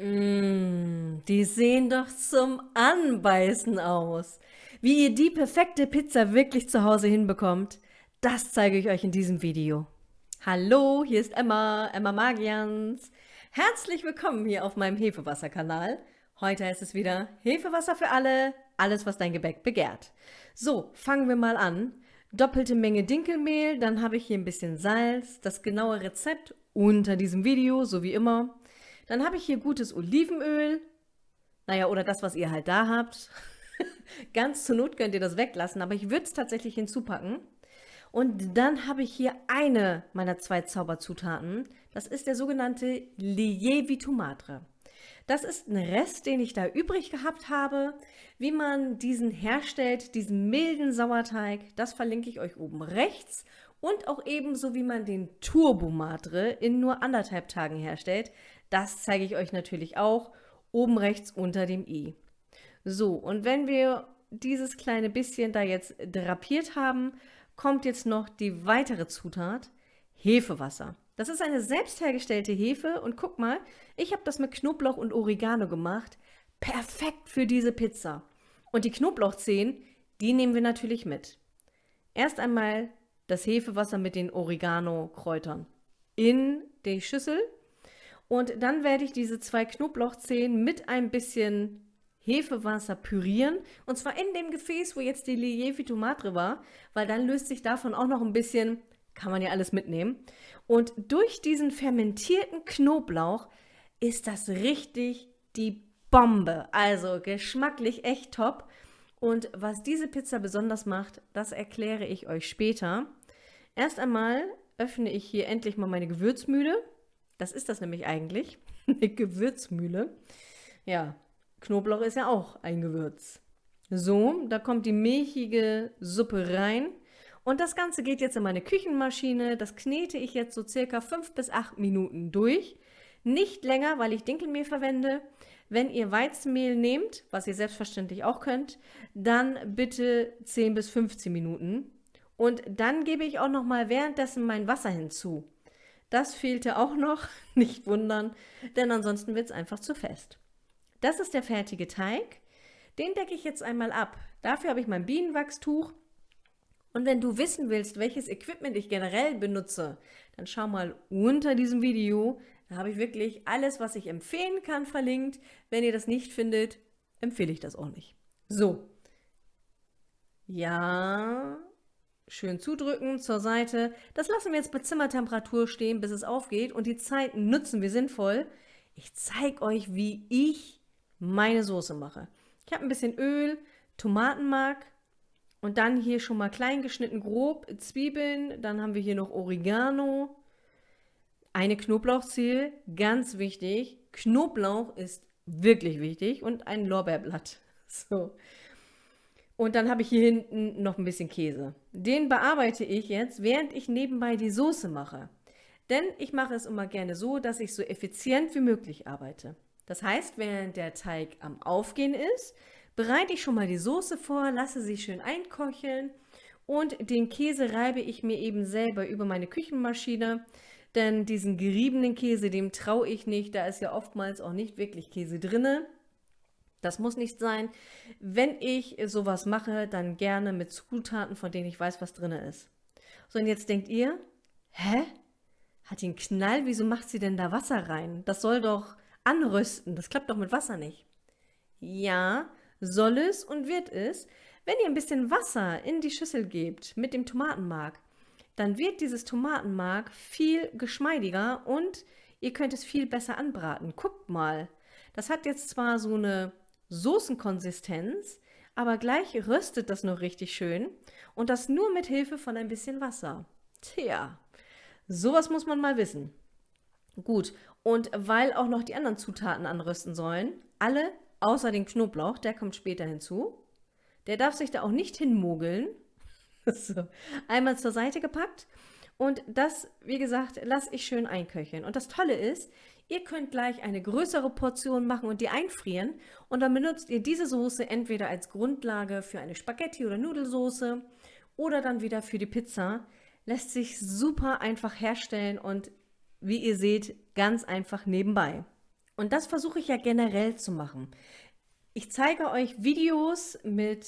Mmh, die sehen doch zum Anbeißen aus. Wie ihr die perfekte Pizza wirklich zu Hause hinbekommt, das zeige ich euch in diesem Video. Hallo, hier ist Emma, Emma Magians. Herzlich willkommen hier auf meinem Hefewasser-Kanal. Heute heißt es wieder Hefewasser für alle, alles was dein Gebäck begehrt. So, fangen wir mal an. Doppelte Menge Dinkelmehl, dann habe ich hier ein bisschen Salz, das genaue Rezept unter diesem Video, so wie immer. Dann habe ich hier gutes Olivenöl. Naja, oder das, was ihr halt da habt. Ganz zur Not könnt ihr das weglassen, aber ich würde es tatsächlich hinzupacken. Und dann habe ich hier eine meiner zwei Zauberzutaten. Das ist der sogenannte Lievi Madre. Das ist ein Rest, den ich da übrig gehabt habe. Wie man diesen herstellt, diesen milden Sauerteig, das verlinke ich euch oben rechts. Und auch ebenso, wie man den Turbo Madre in nur anderthalb Tagen herstellt. Das zeige ich euch natürlich auch oben rechts unter dem i. So, und wenn wir dieses kleine bisschen da jetzt drapiert haben, kommt jetzt noch die weitere Zutat, Hefewasser. Das ist eine selbst hergestellte Hefe und guck mal, ich habe das mit Knoblauch und Oregano gemacht. Perfekt für diese Pizza. Und die Knoblauchzehen, die nehmen wir natürlich mit. Erst einmal das Hefewasser mit den Oregano-Kräutern in die Schüssel und dann werde ich diese zwei Knoblauchzehen mit ein bisschen Hefewasser pürieren. Und zwar in dem Gefäß, wo jetzt die Lievi Tomatre war, weil dann löst sich davon auch noch ein bisschen, kann man ja alles mitnehmen. Und durch diesen fermentierten Knoblauch ist das richtig die Bombe. Also geschmacklich echt top. Und was diese Pizza besonders macht, das erkläre ich euch später. Erst einmal öffne ich hier endlich mal meine Gewürzmühle. Das ist das nämlich eigentlich, eine Gewürzmühle. Ja, Knoblauch ist ja auch ein Gewürz. So, da kommt die milchige Suppe rein. Und das Ganze geht jetzt in meine Küchenmaschine. Das knete ich jetzt so circa 5 bis 8 Minuten durch. Nicht länger, weil ich Dinkelmehl verwende. Wenn ihr Weizenmehl nehmt, was ihr selbstverständlich auch könnt, dann bitte 10 bis 15 Minuten. Und dann gebe ich auch noch mal währenddessen mein Wasser hinzu. Das fehlte auch noch, nicht wundern, denn ansonsten wird es einfach zu fest. Das ist der fertige Teig. Den decke ich jetzt einmal ab. Dafür habe ich mein Bienenwachstuch. Und wenn du wissen willst, welches Equipment ich generell benutze, dann schau mal unter diesem Video. Da habe ich wirklich alles, was ich empfehlen kann, verlinkt. Wenn ihr das nicht findet, empfehle ich das auch nicht. So. Ja, schön zudrücken zur Seite. Das lassen wir jetzt bei Zimmertemperatur stehen, bis es aufgeht und die Zeit nutzen wir sinnvoll. Ich zeige euch, wie ich meine Soße mache. Ich habe ein bisschen Öl, Tomatenmark und dann hier schon mal klein geschnitten grob Zwiebeln. Dann haben wir hier noch Oregano, eine Knoblauchzehe, ganz wichtig. Knoblauch ist wirklich wichtig und ein Lorbeerblatt. So. Und dann habe ich hier hinten noch ein bisschen Käse. Den bearbeite ich jetzt, während ich nebenbei die Soße mache. Denn ich mache es immer gerne so, dass ich so effizient wie möglich arbeite. Das heißt, während der Teig am Aufgehen ist, bereite ich schon mal die Soße vor, lasse sie schön einkocheln und den Käse reibe ich mir eben selber über meine Küchenmaschine. Denn diesen geriebenen Käse, dem traue ich nicht, da ist ja oftmals auch nicht wirklich Käse drinne. Das muss nicht sein. Wenn ich sowas mache, dann gerne mit Zutaten, von denen ich weiß, was drin ist. So, und jetzt denkt ihr, hä? Hat die einen Knall? Wieso macht sie denn da Wasser rein? Das soll doch anrösten. Das klappt doch mit Wasser nicht. Ja, soll es und wird es. Wenn ihr ein bisschen Wasser in die Schüssel gebt mit dem Tomatenmark, dann wird dieses Tomatenmark viel geschmeidiger und ihr könnt es viel besser anbraten. Guckt mal. Das hat jetzt zwar so eine Soßenkonsistenz, aber gleich röstet das noch richtig schön und das nur mit Hilfe von ein bisschen Wasser. Tja, sowas muss man mal wissen. Gut, und weil auch noch die anderen Zutaten anrösten sollen, alle außer den Knoblauch, der kommt später hinzu. Der darf sich da auch nicht hinmogeln. so, einmal zur Seite gepackt und das, wie gesagt, lasse ich schön einköcheln. Und das Tolle ist, Ihr könnt gleich eine größere Portion machen und die einfrieren und dann benutzt ihr diese Soße entweder als Grundlage für eine Spaghetti- oder Nudelsoße oder dann wieder für die Pizza. Lässt sich super einfach herstellen und wie ihr seht, ganz einfach nebenbei. Und das versuche ich ja generell zu machen. Ich zeige euch Videos mit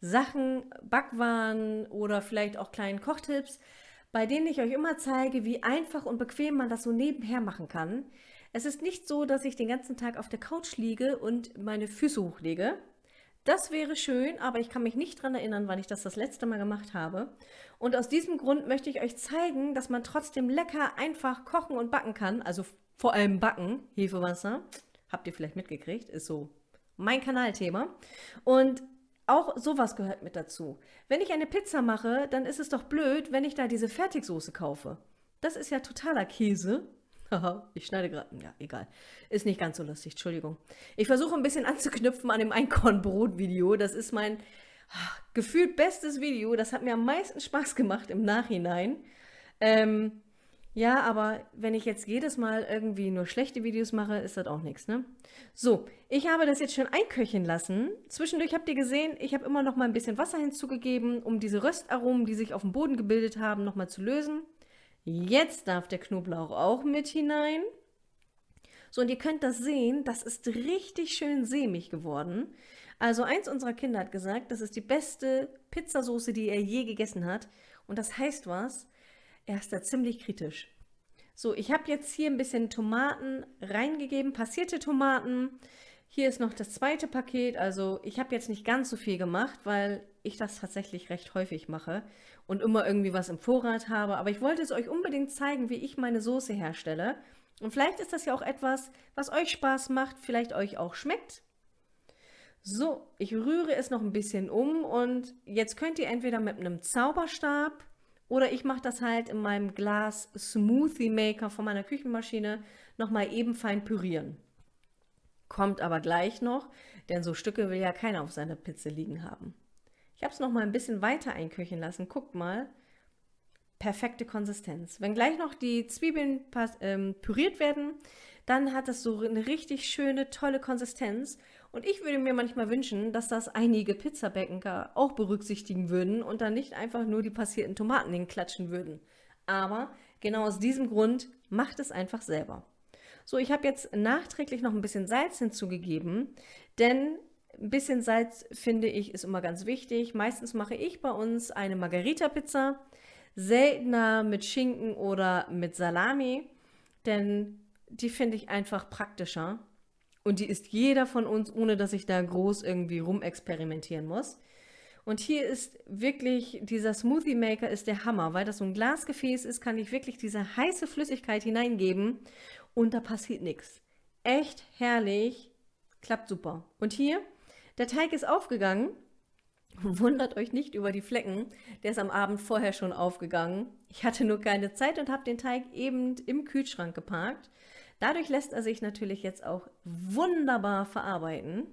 Sachen, Backwaren oder vielleicht auch kleinen Kochtipps, bei denen ich euch immer zeige, wie einfach und bequem man das so nebenher machen kann. Es ist nicht so, dass ich den ganzen Tag auf der Couch liege und meine Füße hochlege. Das wäre schön, aber ich kann mich nicht daran erinnern, wann ich das das letzte Mal gemacht habe. Und aus diesem Grund möchte ich euch zeigen, dass man trotzdem lecker einfach kochen und backen kann. Also vor allem backen, Hefewasser. Habt ihr vielleicht mitgekriegt, ist so mein Kanalthema. Und auch sowas gehört mit dazu. Wenn ich eine Pizza mache, dann ist es doch blöd, wenn ich da diese Fertigsoße kaufe. Das ist ja totaler Käse. Haha, ich schneide gerade. Ja, egal. Ist nicht ganz so lustig, Entschuldigung. Ich versuche ein bisschen anzuknüpfen an dem Einkornbrot-Video. Das ist mein ach, gefühlt bestes Video. Das hat mir am meisten Spaß gemacht im Nachhinein. Ähm, ja, aber wenn ich jetzt jedes Mal irgendwie nur schlechte Videos mache, ist das auch nichts, ne? So, ich habe das jetzt schon einköcheln lassen. Zwischendurch habt ihr gesehen, ich habe immer noch mal ein bisschen Wasser hinzugegeben, um diese Röstaromen, die sich auf dem Boden gebildet haben, noch mal zu lösen. Jetzt darf der Knoblauch auch mit hinein. So, und ihr könnt das sehen, das ist richtig schön sämig geworden. Also eins unserer Kinder hat gesagt, das ist die beste Pizzasauce, die er je gegessen hat. Und das heißt was, er ist da ziemlich kritisch. So, ich habe jetzt hier ein bisschen Tomaten reingegeben, passierte Tomaten. Hier ist noch das zweite Paket. Also ich habe jetzt nicht ganz so viel gemacht, weil ich das tatsächlich recht häufig mache und immer irgendwie was im Vorrat habe. Aber ich wollte es euch unbedingt zeigen, wie ich meine Soße herstelle. Und vielleicht ist das ja auch etwas, was euch Spaß macht, vielleicht euch auch schmeckt. So, ich rühre es noch ein bisschen um und jetzt könnt ihr entweder mit einem Zauberstab oder ich mache das halt in meinem Glas Smoothie Maker von meiner Küchenmaschine nochmal eben fein pürieren. Kommt aber gleich noch, denn so Stücke will ja keiner auf seiner Pizza liegen haben. Ich habe es nochmal ein bisschen weiter einköcheln lassen. Guckt mal. Perfekte Konsistenz. Wenn gleich noch die Zwiebeln ähm, püriert werden, dann hat es so eine richtig schöne, tolle Konsistenz. Und ich würde mir manchmal wünschen, dass das einige Pizzabäcker auch berücksichtigen würden und dann nicht einfach nur die passierten Tomaten hinklatschen würden. Aber genau aus diesem Grund macht es einfach selber. So, ich habe jetzt nachträglich noch ein bisschen Salz hinzugegeben, denn ein bisschen Salz finde ich ist immer ganz wichtig. Meistens mache ich bei uns eine Margarita-Pizza, seltener mit Schinken oder mit Salami, denn die finde ich einfach praktischer. Und die isst jeder von uns, ohne dass ich da groß irgendwie rumexperimentieren muss. Und hier ist wirklich, dieser Smoothie Maker ist der Hammer, weil das so ein Glasgefäß ist, kann ich wirklich diese heiße Flüssigkeit hineingeben und da passiert nichts. Echt herrlich, klappt super. Und hier, der Teig ist aufgegangen. Wundert euch nicht über die Flecken, der ist am Abend vorher schon aufgegangen. Ich hatte nur keine Zeit und habe den Teig eben im Kühlschrank geparkt. Dadurch lässt er sich natürlich jetzt auch wunderbar verarbeiten.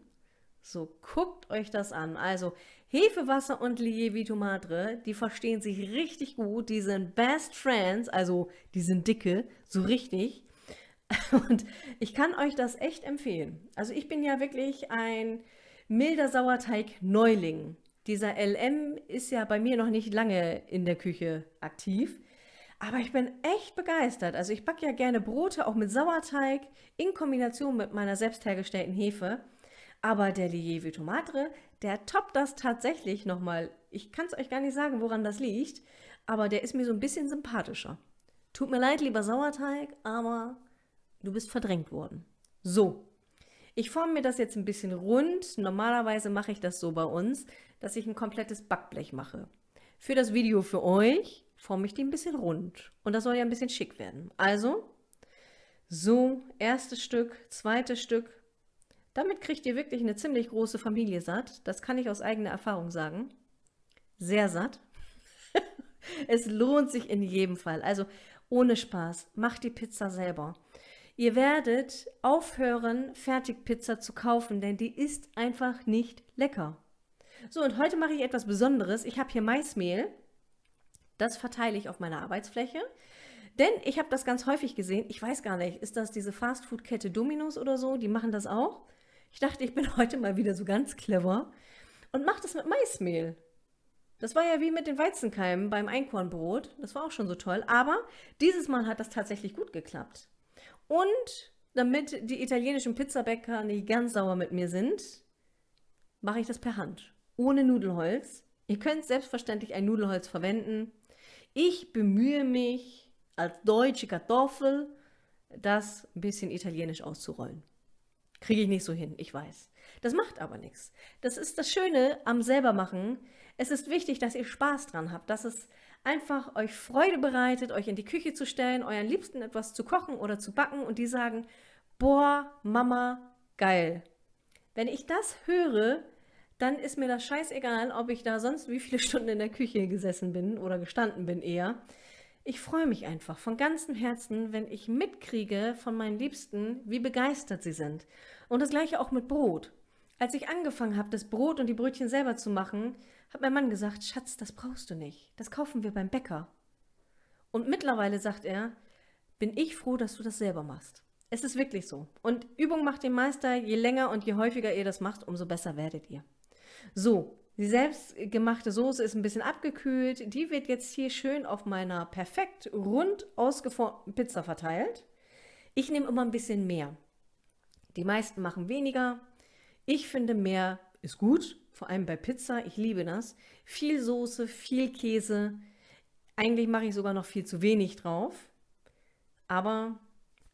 So, guckt euch das an. Also Hefewasser und Lievito Madre, die verstehen sich richtig gut. Die sind Best Friends, also die sind dicke, so richtig. Und ich kann euch das echt empfehlen. Also ich bin ja wirklich ein milder Sauerteig-Neuling. Dieser LM ist ja bei mir noch nicht lange in der Küche aktiv. Aber ich bin echt begeistert. Also ich backe ja gerne Brote, auch mit Sauerteig, in Kombination mit meiner selbst hergestellten Hefe. Aber der Lieve Tomatre, der toppt das tatsächlich nochmal. Ich kann es euch gar nicht sagen, woran das liegt, aber der ist mir so ein bisschen sympathischer. Tut mir leid, lieber Sauerteig, aber du bist verdrängt worden. So, ich forme mir das jetzt ein bisschen rund. Normalerweise mache ich das so bei uns, dass ich ein komplettes Backblech mache. Für das Video für euch forme ich die ein bisschen rund. Und das soll ja ein bisschen schick werden. Also, so, erstes Stück, zweites Stück. Damit kriegt ihr wirklich eine ziemlich große Familie satt. Das kann ich aus eigener Erfahrung sagen. Sehr satt. es lohnt sich in jedem Fall. Also ohne Spaß, macht die Pizza selber. Ihr werdet aufhören, Fertigpizza zu kaufen, denn die ist einfach nicht lecker. So, und heute mache ich etwas Besonderes. Ich habe hier Maismehl. Das verteile ich auf meiner Arbeitsfläche. Denn ich habe das ganz häufig gesehen. Ich weiß gar nicht, ist das diese Fastfood-Kette Domino's oder so? Die machen das auch. Ich dachte, ich bin heute mal wieder so ganz clever und mache das mit Maismehl. Das war ja wie mit den Weizenkeimen beim Einkornbrot. Das war auch schon so toll. Aber dieses Mal hat das tatsächlich gut geklappt. Und damit die italienischen Pizzabäcker nicht ganz sauer mit mir sind, mache ich das per Hand, ohne Nudelholz. Ihr könnt selbstverständlich ein Nudelholz verwenden. Ich bemühe mich als deutsche Kartoffel, das ein bisschen italienisch auszurollen. Kriege ich nicht so hin, ich weiß. Das macht aber nichts. Das ist das Schöne am selbermachen. Es ist wichtig, dass ihr Spaß dran habt, dass es einfach euch Freude bereitet, euch in die Küche zu stellen, euren Liebsten etwas zu kochen oder zu backen und die sagen, boah, Mama, geil. Wenn ich das höre, dann ist mir das scheißegal, ob ich da sonst wie viele Stunden in der Küche gesessen bin oder gestanden bin eher. Ich freue mich einfach von ganzem Herzen, wenn ich mitkriege von meinen Liebsten, wie begeistert sie sind. Und das gleiche auch mit Brot. Als ich angefangen habe, das Brot und die Brötchen selber zu machen, hat mein Mann gesagt, Schatz, das brauchst du nicht. Das kaufen wir beim Bäcker. Und mittlerweile sagt er, bin ich froh, dass du das selber machst. Es ist wirklich so. Und Übung macht den Meister. Je länger und je häufiger ihr das macht, umso besser werdet ihr. So, die selbstgemachte Soße ist ein bisschen abgekühlt. Die wird jetzt hier schön auf meiner perfekt rund ausgeformten Pizza verteilt. Ich nehme immer ein bisschen mehr. Die meisten machen weniger. Ich finde mehr ist gut, vor allem bei Pizza. Ich liebe das. Viel Soße, viel Käse. Eigentlich mache ich sogar noch viel zu wenig drauf. Aber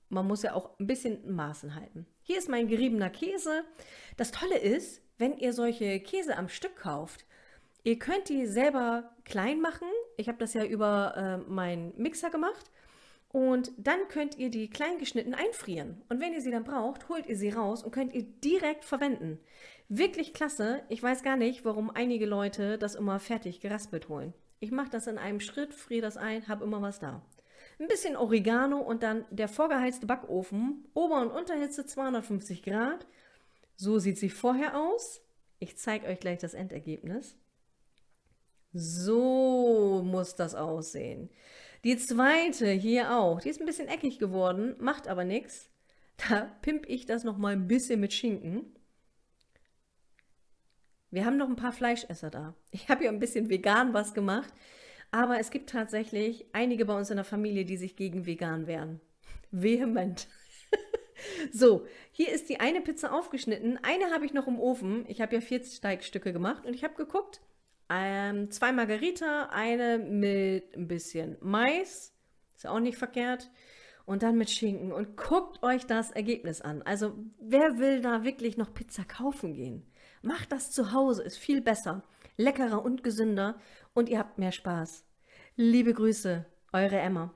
man muss ja auch ein bisschen Maßen halten. Hier ist mein geriebener Käse. Das Tolle ist, wenn ihr solche Käse am Stück kauft, ihr könnt die selber klein machen. Ich habe das ja über äh, meinen Mixer gemacht. Und dann könnt ihr die klein geschnitten einfrieren. Und wenn ihr sie dann braucht, holt ihr sie raus und könnt ihr direkt verwenden. Wirklich klasse. Ich weiß gar nicht, warum einige Leute das immer fertig geraspelt holen. Ich mache das in einem Schritt, friere das ein, habe immer was da. Ein bisschen Oregano und dann der vorgeheizte Backofen. Ober- und Unterhitze 250 Grad. So sieht sie vorher aus. Ich zeige euch gleich das Endergebnis. So muss das aussehen. Die zweite hier auch, die ist ein bisschen eckig geworden, macht aber nichts. Da pimp ich das noch mal ein bisschen mit Schinken. Wir haben noch ein paar Fleischesser da. Ich habe ja ein bisschen vegan was gemacht, aber es gibt tatsächlich einige bei uns in der Familie, die sich gegen vegan wehren. Vehement. So, hier ist die eine Pizza aufgeschnitten. Eine habe ich noch im Ofen. Ich habe ja vier Steigstücke gemacht und ich habe geguckt. Ähm, zwei Margarita, eine mit ein bisschen Mais. Ist ja auch nicht verkehrt. Und dann mit Schinken. Und guckt euch das Ergebnis an. Also, wer will da wirklich noch Pizza kaufen gehen? Macht das zu Hause, ist viel besser, leckerer und gesünder und ihr habt mehr Spaß. Liebe Grüße, eure Emma.